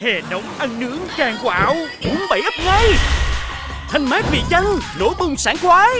Hè nóng ăn nướng càng quạo. Uống bảy ấp ngay. Thanh mát vị chanh Nổ bùng sảng khoái.